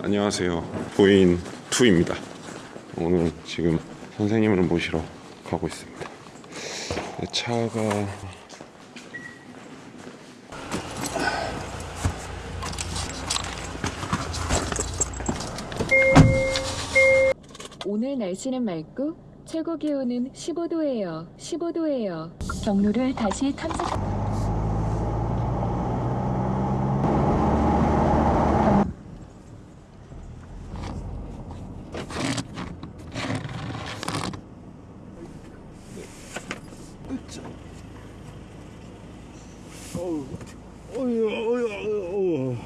안녕하세요. 부인 투입니다. 오늘 지금 선생님을 모시러 가고 있습니다. 내 차가 오늘 날씨는 맑고 최고 기온은 15도예요. 15도예요. 경로를 다시 탐색.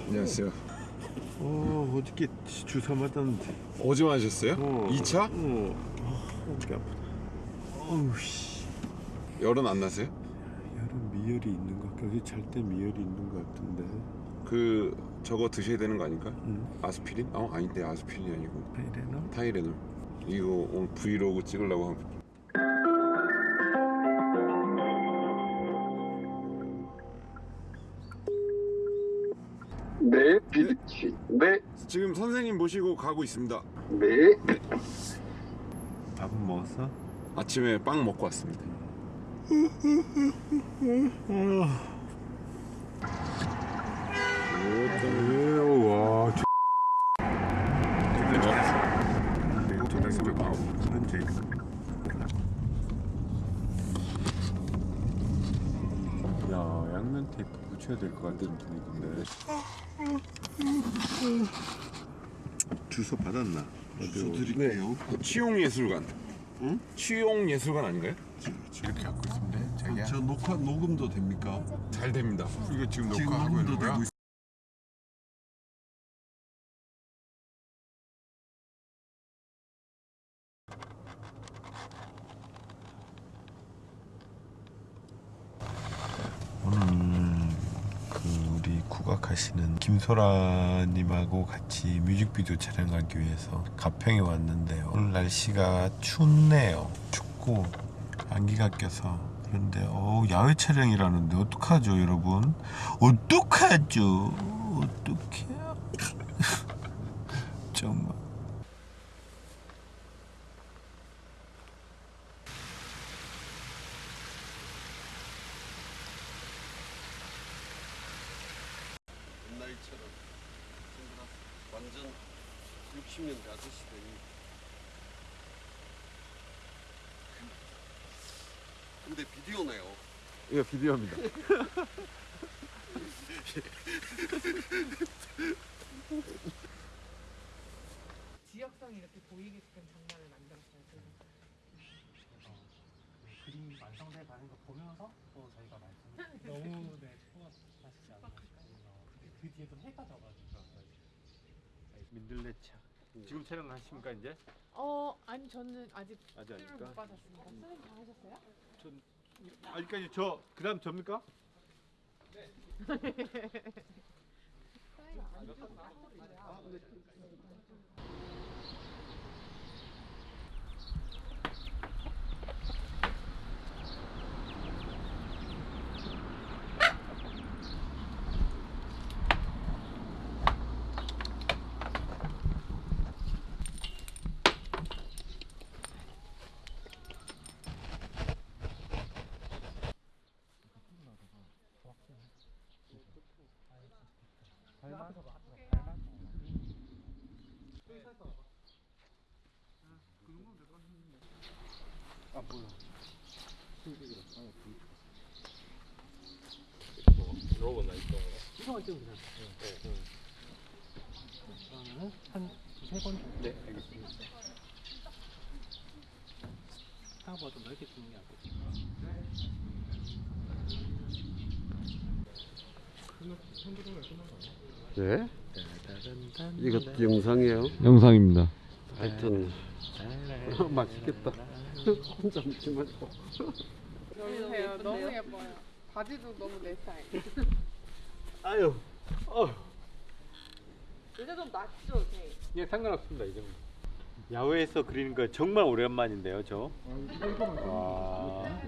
안녕하세요. 어, 어저께 주사 맞았는데. 어제 마셨어요? 어, 2차? 어, 아, 어떻게 아프다. 어우, 씨. 열은 안 나세요? 여름 미열이 있는 것 같아. 어제 잘 때 미열이 있는 것 같은데. 그 저거 드셔야 되는 거 아닌가? 응. 아스피린? 어 아닌데 아스피린이 아니고 페이레노? 타이레놀. 이거 오늘 브이로그 찍으려고 한 지금 선생님 모시고 가고 있습니다. 네. 밥은 먹었어? 아침에 빵 먹고 왔습니다. 오, 와. 야, 양면 테이프 붙여야 될 것 같은 분위기인데. 주소 받았나? 주소 드릴게요. 치용예술관. 응? 치용예술관 아닌가요? 이렇게 갖고 있습니다. 자기야. 저 녹화 녹음도 됩니까? 잘 됩니다. 이거 지금 녹화하고 있는 거야? 오늘 국악하시는 김소라님하고 같이 뮤직비디오 촬영하기 위해서 가평에 왔는데요. 오늘 날씨가 춥네요. 춥고 안기가 껴서 그런데 어 야외 촬영이라는데 어떡하죠 여러분? 어떡하죠? 어떡해요? 정말 옛날처럼 완전 60년대 아저씨들이. 근데 비디오네요. 이거 비디오입니다. 지역성이 이렇게 보이게끔 장난을 만들었어요. 그래서. 그림 완성돼 가는 거 보면서 또 저희가 말씀 너무 네 않으실까 근데 그 뒤에 또 해가 져가지고 민들레차 지금 촬영하십니까 이제? 어 아니 저는 아직 아직 술을 아닐까? 못 받았습니다. 선생님 다 하셨어요? 아직까지 저 그다음 접니까? 시성을 좀 그냥 그러면은 한 두세 번 정도 네 알겠습니다 생각보다 좀 넓게 찍는 게 낫겠죠 네? 이거 영상이에요? 영상입니다. 하여튼 맛있겠다. 혼자 먹지 말고. 보세요. 너무 예뻐요. 바지도 너무 내 스타일. 아유, 어, 요새 좀 낫죠, 제. 예, 상관없습니다 이 정도. 야외에서 그리는 거 정말 오랜만인데요, 저. 와.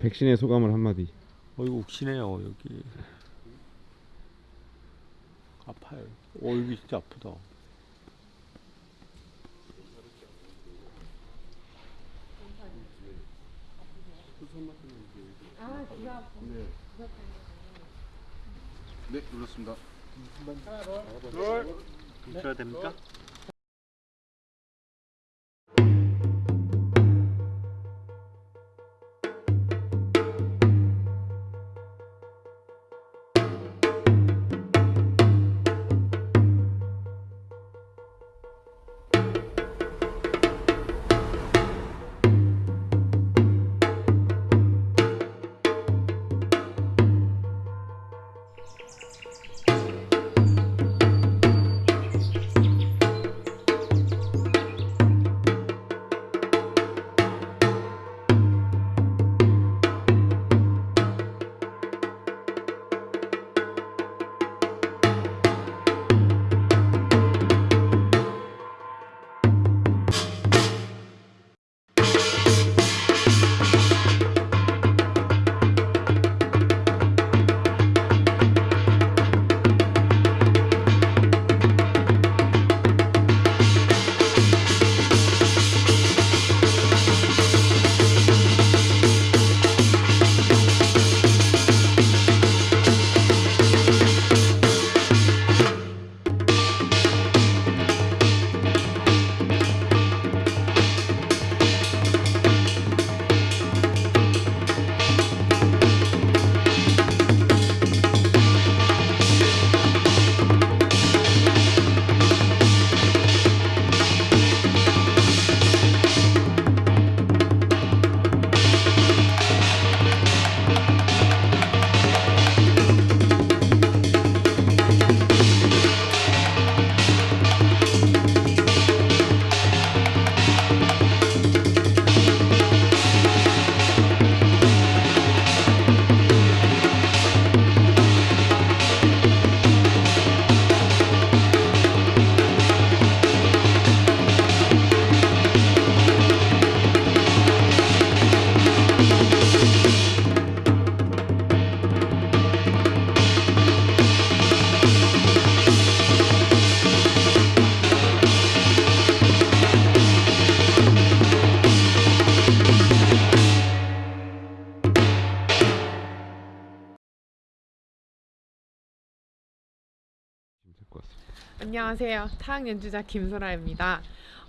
백신의 소감을 한마디. 어 이거 욱시네요 여기. 아파요. 어 여기 진짜 아프다. 네 눌렀습니다. 있어야 됩니까? 될 것 같습니다. 안녕하세요. 타악 연주자 김소라입니다.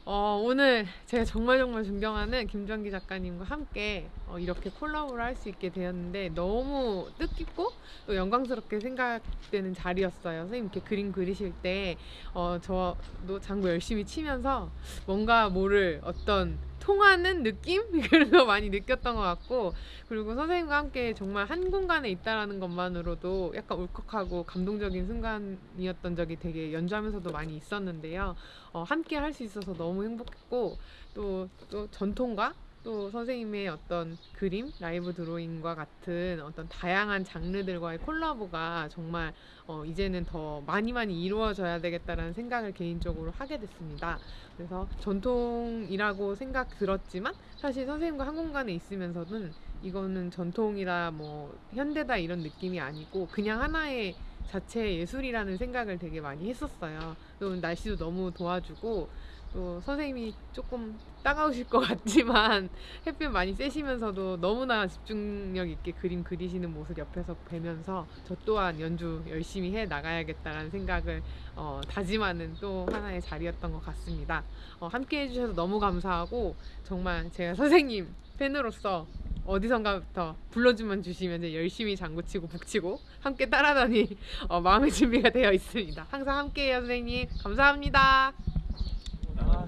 어, 오늘 제가 정말 정말 존경하는 김정기 작가님과 함께 어, 이렇게 콜라보를 할 수 있게 되었는데 너무 뜻깊고 또 영광스럽게 생각되는 자리였어요. 선생님 이렇게 그림 그리실 때 어, 저도 장구 열심히 치면서 뭔가 모를 어떤 통하는 느낌 그런 거 많이 느꼈던 것 같고 그리고 선생님과 함께 정말 한 공간에 있다라는 것만으로도 약간 울컥하고 감동적인 순간이었던 적이 되게 연주하면서도 많이 있었는데요. 어, 함께 할 수 있어서 너무 행복했고 또, 또 전통과 또 선생님의 어떤 그림, 라이브 드로잉과 같은 어떤 다양한 장르들과의 콜라보가 정말 어, 이제는 더 많이 많이 이루어져야 되겠다라는 생각을 개인적으로 하게 됐습니다. 그래서 전통이라고 생각 들었지만 사실 선생님과 한 공간에 있으면서는 이거는 전통이다 뭐 현대다 이런 느낌이 아니고 그냥 하나의 자체 예술이라는 생각을 되게 많이 했었어요. 또 날씨도 너무 도와주고 또 선생님이 조금 따가우실 것 같지만 햇빛 많이 쐬시면서도 너무나 집중력 있게 그림 그리시는 모습 옆에서 뵈면서 저 또한 연주 열심히 해 나가야겠다라는 생각을 어, 다짐하는 또 하나의 자리였던 것 같습니다. 어, 함께 해주셔서 너무 감사하고 정말 제가 선생님 팬으로서 어디선가부터 불러주면 주시면 이제 열심히 장구치고 북치고 함께 따라다닐 어, 마음의 준비가 되어 있습니다. 항상 함께해요 선생님 감사합니다.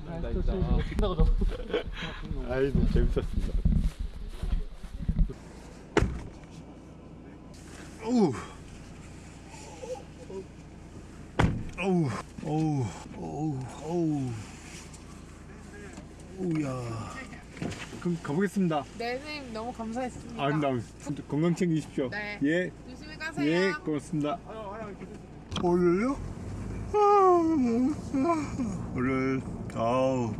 아, 또 지금 끝나고 너무 아이 너무 재밌었습니다. 어우 어우 어우 어우 어우 어우야 그럼 가보겠습니다 네 선생님 너무 감사했습니다. 아름다운 건강 챙기십시오 네. 예 조심히 가세요. 예, 고맙습니다. 어울려요? 아, 오늘 아우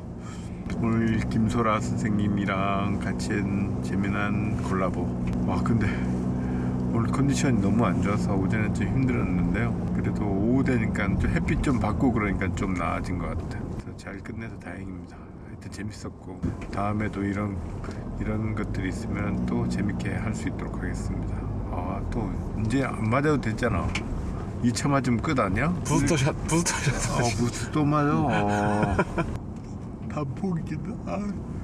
오늘 김소라 선생님이랑 같이 한 재미난 콜라보. 와 근데 오늘 컨디션이 너무 안 좋아서 오전에 좀 힘들었는데요. 그래도 오후 되니까 좀 햇빛 좀 받고 그러니까 좀 나아진 것 같아요. 잘 끝내서 다행입니다. 하여튼 재밌었고 다음에도 이런 이런 것들이 있으면 또 재밌게 할 수 있도록 하겠습니다. 아또 이제 안 맞아도 됐잖아. 2차 맞으면 끝 아니야? 부스터샷 부스터샷 어, 무슨 또 맞아. 어. 단폭이긴 아.